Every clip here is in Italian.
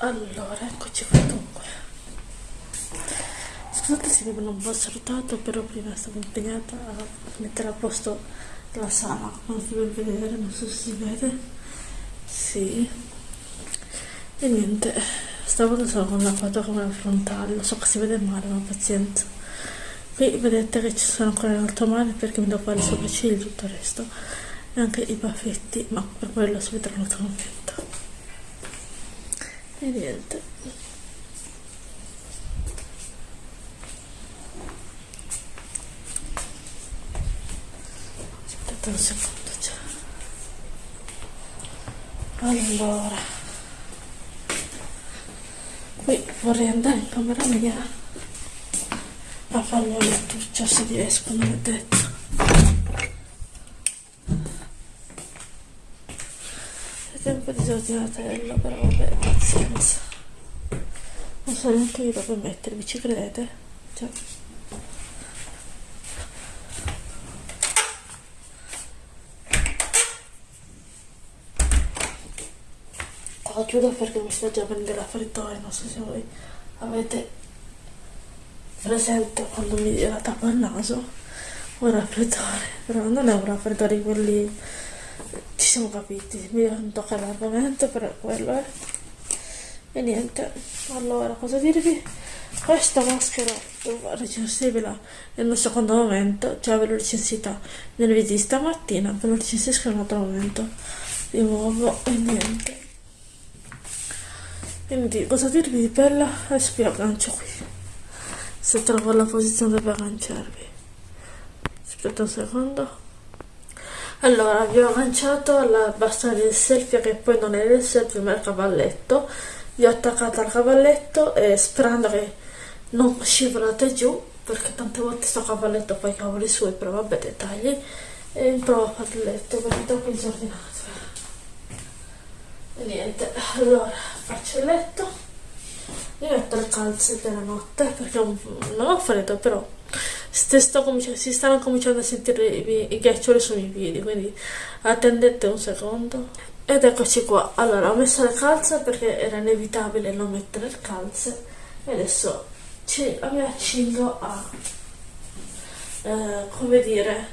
Allora, eccoci qua dunque. Scusate se mi non vi ho salutato, però prima stavo impegnata a mettere a posto la sala, come si può vedere, non so se si vede. Sì. E niente, stavolta sono con la quadratura frontale, lo so che si vede male, ma pazienza. Qui vedete che ci sono ancora in alto mare perché mi devo fare i sopraccigli e tutto il resto. E anche i baffetti, ma per quello si vedranno tra un e niente. Aspettate un secondo già. Allora. Qui vorrei andare in camera mia a farmi un lettuccio se riesco non è detto tempo disordinatello però vabbè pazienza non so neanche io dove mettermi ci credete? Cioè. Oh, chiudo perché mi sta già venendo la freddoia non so se voi avete presente quando mi la tappo il naso un raffreddore, però non è un raffreddore quelli siamo capiti, mi tocca l'argomento, però quello è. E niente, allora cosa dirvi? Questa maschera recensibile nel secondo momento, cioè ve l'ho recensita nel video di stamattina, ve lo recensisco in un altro momento di nuovo e niente. Quindi cosa dirvi di bella? Adesso vi aggancio qui, se trovo la posizione per agganciarvi. Aspetta un secondo. Allora, vi ho agganciato alla bastone del selfie che poi non è il selfie ma è il cavalletto. Vi ho attaccato al cavalletto e sperando che non scivolate giù perché tante volte sto cavalletto fa i cavoli suoi, però vabbè dettagli. E in prova a fare il letto perché è troppo disordinato. E niente, allora faccio il letto. Mi metto le calze della notte perché non ho freddo però si stanno cominciando a sentire i, ghiaccioli sui miei piedi, quindi attendete un secondo. Ed eccoci qua. Allora, ho messo le calze perché era inevitabile non mettere le calze e adesso ci, mi accingo a, eh, come dire,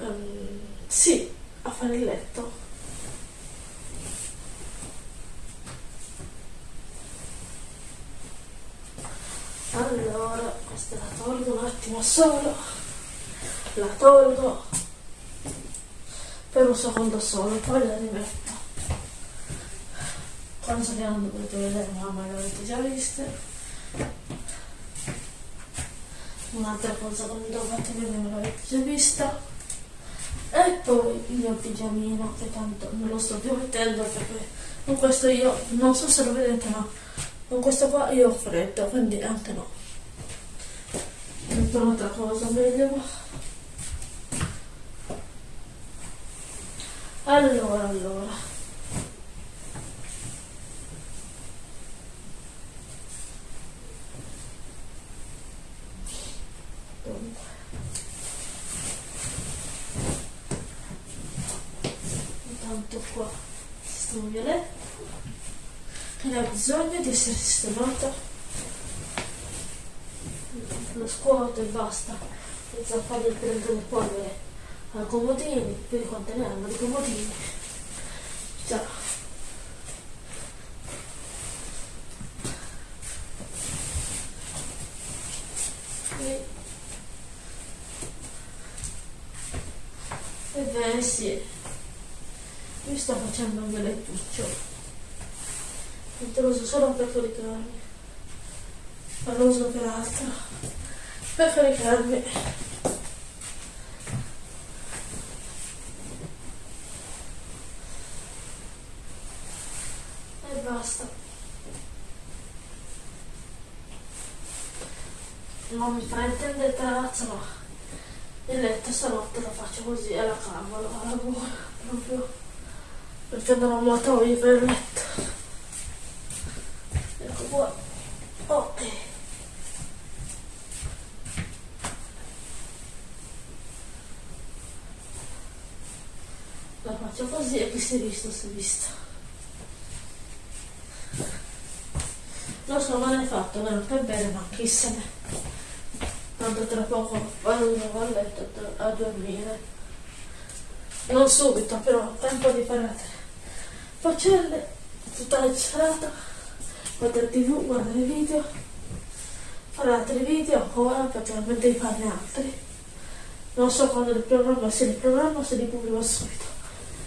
um, sì, a fare il letto. allora questa la tolgo un attimo solo. La tolgo. Per un secondo solo poi la rimetto. Quando so che non dovrete vedere mamma l'avete già viste un'altra cosa che non dovete vedere l'avete già vista. E poi il mio pigiamino che tanto non lo sto più mettendo perché con questo io non so se lo vedete ma con questo qua io ho freddo quindi anche no metto un'altra cosa meglio allora allora. Qua sistemo violetto. Che ha bisogno di essere sistemato. lo scuoto e basta. Senza fare il prendere polvere a comodini vedi quante ne hanno di comodini già. E ebbene sì. Mi sto facendo un bel lettuccio. Lo uso solo per caricarmi non lo uso per altro per caricarmi e basta. Non mi fraintendete ragazzi ma il letto stanotte lo faccio così alla cavola alla buona proprio. Perché ho molto voglia per il letto. Qua ok faccio così e chi si è visto si è visto lo so non è fatto vero per bene ma chi se ne tanto tra poco vado a letto a dormire non subito però tempo di fare faccende tutta la serata guardare tv, guardare video, fare altri video ancora perché non devi farne altri. Non so quando li programma, se li programma se li pubblico subito.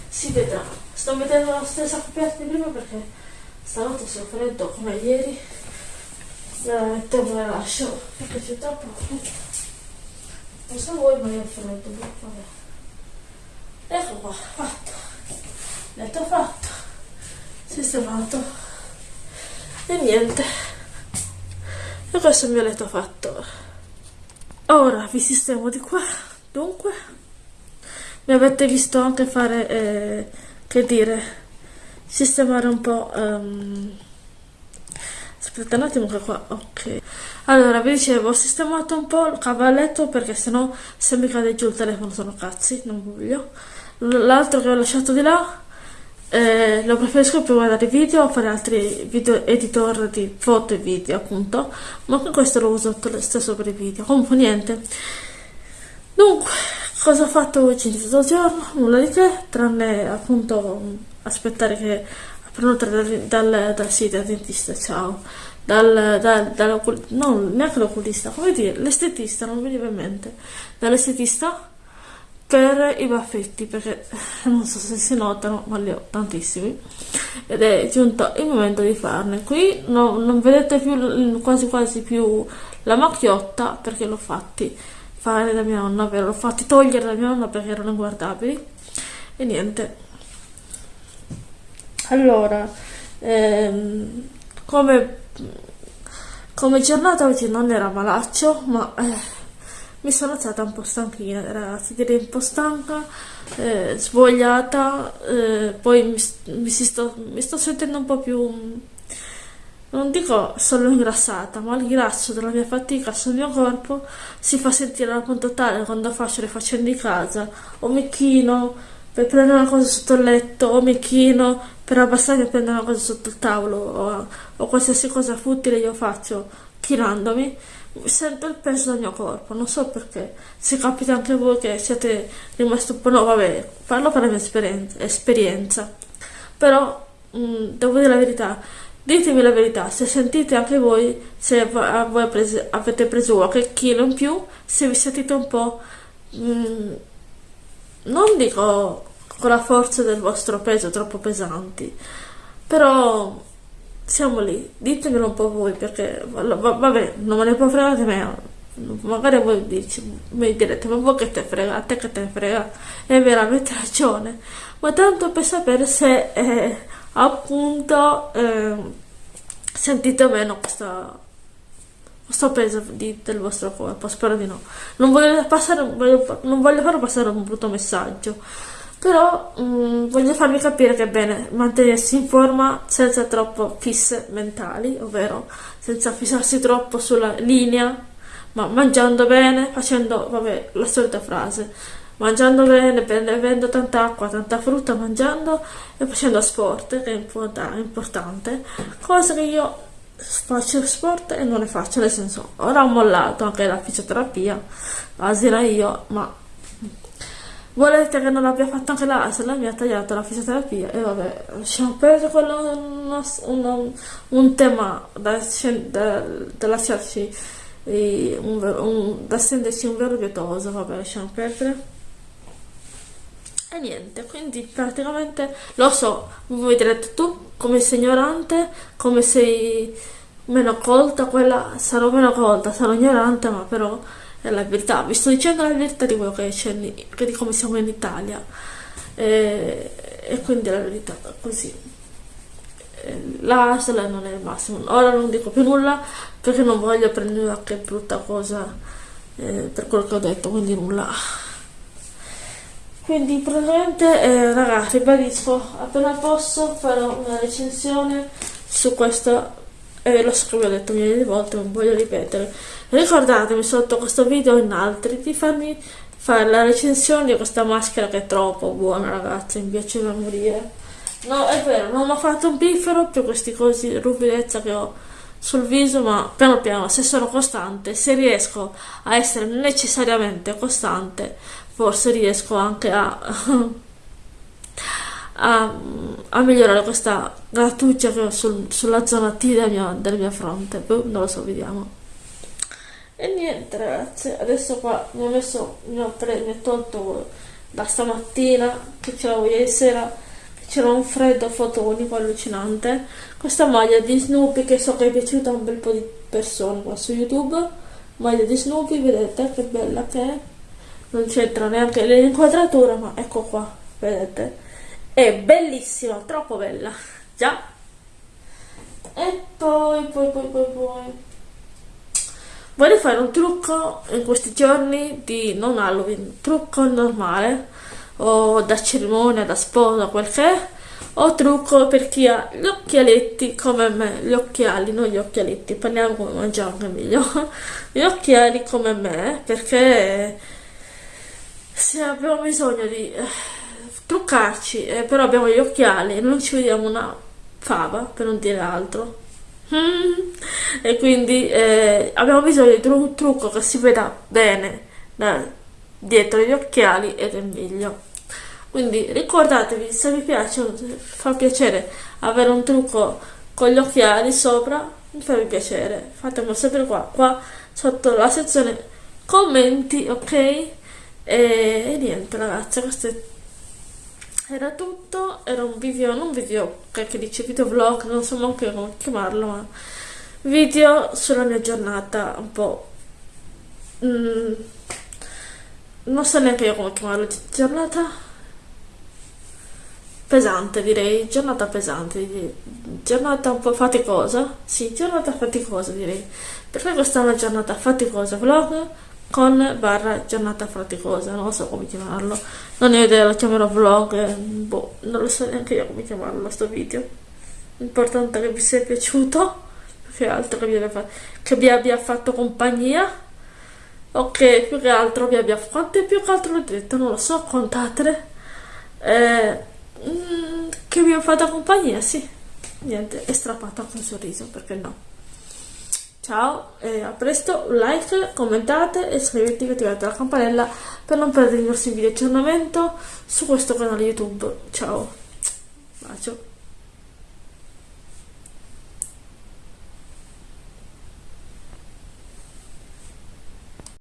Si vedrà. Sto mettendo la stessa coperta di prima perché stanotte sono freddo come ieri. La metto e la lascio perché c'è troppo Non so voi ma io ho freddo, vabbè. Ecco qua, fatto. Letto fatto. Sistemato e niente e questo è il mio letto fatto ora vi sistemo di qua dunque mi avete visto anche fare eh, che dire sistemare un po' um, aspetta un attimo che qua ok. Allora vi dicevo ho sistemato un po' il cavalletto perché sennò se mi cade giù il telefono sono cazzi non voglio. L'altro che ho lasciato di là eh, lo preferisco per guardare video o fare altri video editor di foto e video appunto ma anche questo lo uso stesso per i video. Comunque niente Dunque, cosa ho fatto oggi in questo giorno? Nulla di che, tranne appunto aspettare che prenotare dal, dal, dal, sì, dal dentista, ciao, dal, dal, dall'oculista, no, neanche l'oculista, come dire, l'estetista, non mi veniva in mente, dall'estetista per i baffetti, perché non so se si notano, ma li ho tantissimi, ed è giunto il momento di farne. Qui no, non vedete più, quasi quasi più la macchiotta, perché l'ho fatti fare da mia nonna, l'ho fatti togliere da mia nonna perché erano inguardabili, e niente, allora, ehm, come, come giornata oggi non era malaccio, ma eh, mi sono alzata un po' stanchina, ragazzi, direi un po' stanca, eh, svogliata, eh, poi mi, mi, sto, mi sto sentendo un po' più non dico solo ingrassata, ma il grasso della mia fatica sul mio corpo si fa sentire al punto tale quando faccio le faccende di casa o mi chino per prendere una cosa sotto il letto o mi chino per abbassarmi e prendere una cosa sotto il tavolo o, o qualsiasi cosa futile io faccio chinandomi sento il peso del mio corpo non so perché se capita anche voi che siete rimasti un po' no vabbè parlo per la mia esperienza, esperienza. però mh, mm, devo dire la verità ditemi la verità se sentite anche voi se voi prese, avete preso qualche chilo in più se vi sentite un po' mh, mm, non dico con la forza del vostro peso troppo pesanti, però siamo lì, ditemelo un po' voi perché vabbè, non me ne può fregare me. Magari voi dici, mi direte, ma voi che te frega, a te che te frega, è veramente ragione. Ma tanto per sapere se eh, appunto eh, sentite meno questa questo peso di, del vostro corpo, spero di no. Non voglio, passare, voglio, non voglio farlo passare un brutto messaggio, però mh, mm, voglio farvi capire che è bene mantenersi in forma senza troppo fisse mentali, ovvero senza fissarsi troppo sulla linea, ma mangiando bene, facendo, vabbè, la solita frase, mangiando bene, bevendo tanta acqua, tanta frutta, mangiando e facendo sport, che è importante, cosa che io faccio sport e non ne faccio, nel senso, ora ho mollato anche la fisioterapia, asila io, ma volete che non abbia fatto anche l'asila, mi ha tagliato la fisioterapia e vabbè, lasciamo perdere quello uno, uno, un tema da, da, da lasciarci un, un, da stenderci un vero pietoso, vabbè, lasciamo perdere. E niente, quindi praticamente lo so, voi direte tu come sei ignorante, come sei meno colta, quella sarò meno colta, sarò ignorante, ma però è la verità. Vi sto dicendo la verità di quello che c'è, di come siamo in Italia. E, e quindi è la verità, così. L'ASL non è il massimo. Ora non dico più nulla perché non voglio prendere qualche brutta cosa eh, per quello che ho detto, quindi nulla. Quindi praticamente eh, ragazzi ribadisco appena posso farò una recensione su questo e lo so ho detto di volte non voglio ripetere. Ricordatemi sotto questo video e in altri di farmi fare la recensione di questa maschera che è troppo buona ragazzi mi piace da morire. No è vero non ho fatto un piffero per questi cosi ruvidezza che ho sul viso ma piano piano se sono costante se riesco a essere necessariamente costante forse riesco anche a, a, a, migliorare questa grattuccia che ho sul, sulla zona T della mia, della mia fronte. Boh, non lo so vediamo. E niente ragazzi adesso qua mi ho messo mi ho, pre, mi ho tolto da stamattina che ce l'avevo ieri sera c'era un freddo fotonico allucinante. Questa maglia di Snoopy che so che è piaciuta a un bel po' di persone qua su youtube maglia di Snoopy vedete che bella che è non c'entra neanche l'inquadratura ma ecco qua vedete? È bellissima troppo bella. Già. E poi poi poi poi poi. Voglio fare un trucco in questi giorni di non Halloween. Trucco normale. O da cerimonia da sposa quel che o trucco per chi ha gli occhialetti come me, gli occhiali, non gli occhialetti, parliamo come mangiamo anche meglio, gli occhiali come me, perché se abbiamo bisogno di eh, truccarci, eh, però abbiamo gli occhiali e non ci vediamo una fava, per non dire altro. E quindi eh, abbiamo bisogno di un trucco che si veda bene da, dietro gli occhiali ed è meglio. Quindi ricordatevi se vi piace fa piacere avere un trucco con gli occhiali sopra mi fa piacere. Fatemelo sempre qua qua sotto la sezione commenti ok e, e niente ragazzi questo era tutto. Era un video non video che dice video vlog non so neanche come chiamarlo ma video sulla mia giornata un po' mm, non so neanche io come chiamarlo giornata pesante direi, giornata pesante, giornata un po' faticosa, sì, giornata faticosa direi, perché questa è una giornata faticosa, vlog con barra giornata faticosa, non so come chiamarlo, non ho idea, lo chiamerò vlog, boh, non lo so neanche io come chiamarlo sto video, l'importante è che vi sia piaciuto, più che altro che vi abbia, che vi abbia fatto compagnia, ok, più che altro vi abbia, quante più che altro l'ho detto, non lo so, contatele, eh, Mm, che mi ha fatto compagnia, sì. Niente, è strappata con sorriso, perché no? Ciao e a presto, like, commentate e iscrivetevi e attivate la campanella per non perdere i nostri video di aggiornamento su questo canale YouTube. Ciao, bacio.